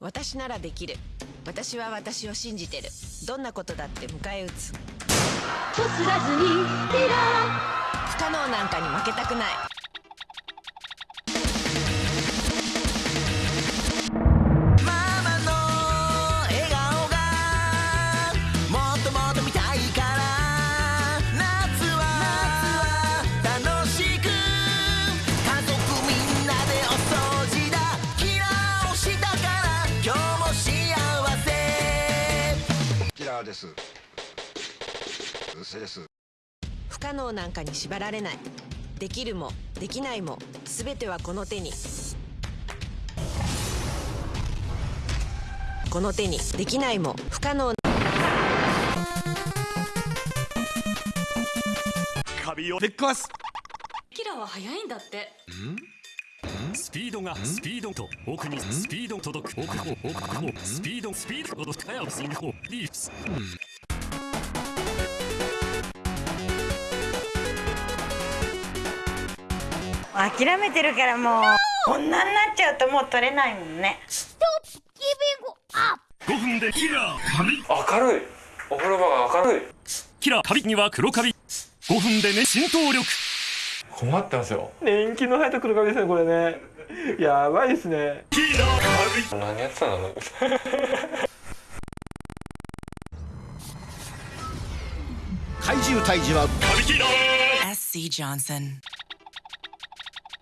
私ならできる。私は私を信じてる。どんなことだって迎え撃つ。こすらずにピラ不可能なんかに負けたくないーです。うっせです。不可能なんかに縛られない。できるもできないも全てはこの手に。この手にできないも不可能カビを。ぶっ壊す。キラは早いんだってスピードがスピードと奥にスピード届く。奥奥奥スピードスピード届く。早くスイングリース諦めてるからもう。女になっちゃうともう取れないもんね。5分でキラー。カビ明るい。お風呂場が明るい。キラー。カビには黒カビ。5分でね浸透力困ってますよ。年季の生えた黒髪ですねこれね。やばいですね。何やってたんだろう怪獣退治は。カビキラー SC Johnson.